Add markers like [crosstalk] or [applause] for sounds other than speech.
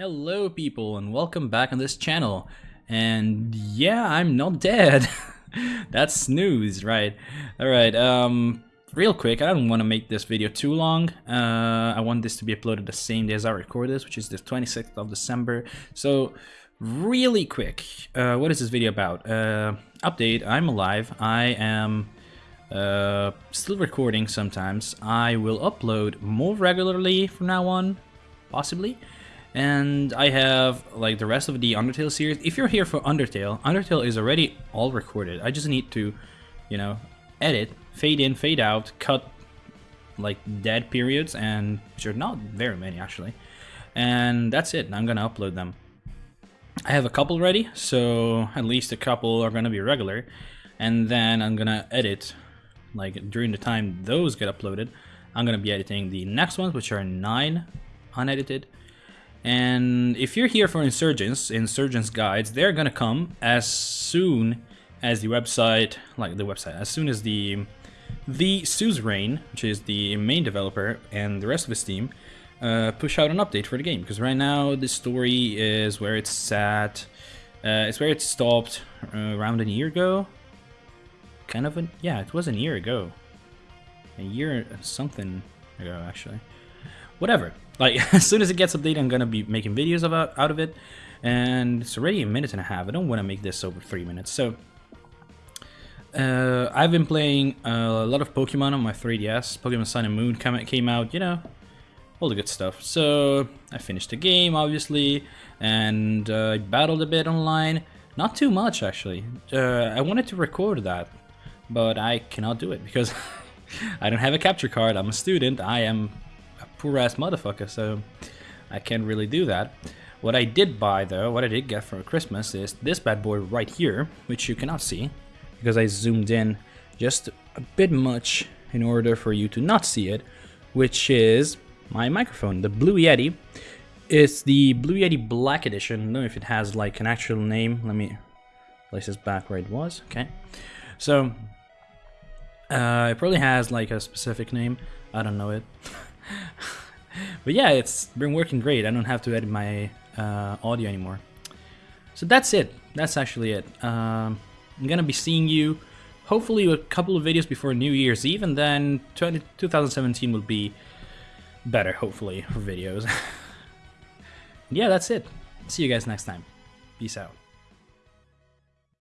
Hello people and welcome back on this channel. And yeah, I'm not dead. [laughs] That's news, right? Alright, um, real quick, I don't want to make this video too long. Uh, I want this to be uploaded the same day as I record this, which is the 26th of December. So, really quick, uh, what is this video about? Uh, update, I'm alive. I am uh, still recording sometimes. I will upload more regularly from now on, possibly. And I have like the rest of the Undertale series. If you're here for Undertale, Undertale is already all recorded. I just need to, you know, edit, fade in, fade out, cut like dead periods, and which are not very many actually. And that's it. I'm gonna upload them. I have a couple ready, so at least a couple are gonna be regular. And then I'm gonna edit, like during the time those get uploaded, I'm gonna be editing the next ones, which are nine unedited and if you're here for Insurgence, Insurgence guides, they're gonna come as soon as the website, like the website, as soon as the the Suzerain, which is the main developer, and the rest of his team, uh, push out an update for the game. Because right now the story is where it's at. Uh, it's where it stopped uh, around a year ago. Kind of a yeah, it was a year ago. A year something ago actually. Whatever. Like, [laughs] as soon as it gets updated, I'm gonna be making videos about out of it. And it's already a minute and a half. I don't want to make this over three minutes. So, uh, I've been playing a lot of Pokemon on my 3DS. Pokemon Sun and Moon came out, you know, all the good stuff. So, I finished the game, obviously, and uh, I battled a bit online. Not too much, actually. Uh, I wanted to record that, but I cannot do it because [laughs] I don't have a capture card. I'm a student. I am poor ass motherfucker, so I can't really do that. What I did buy though, what I did get for Christmas is this bad boy right here, which you cannot see because I zoomed in just a bit much in order for you to not see it, which is my microphone, the Blue Yeti. It's the Blue Yeti Black Edition. I don't know if it has like an actual name. Let me place this back where it was. Okay. So, uh, it probably has like a specific name. I don't know it. [laughs] but yeah, it's been working great. I don't have to edit my uh, audio anymore. So that's it. That's actually it. Um, I'm gonna be seeing you hopefully a couple of videos before New Year's Eve, and then 20, 2017 will be better, hopefully, for videos. [laughs] yeah, that's it. See you guys next time. Peace out.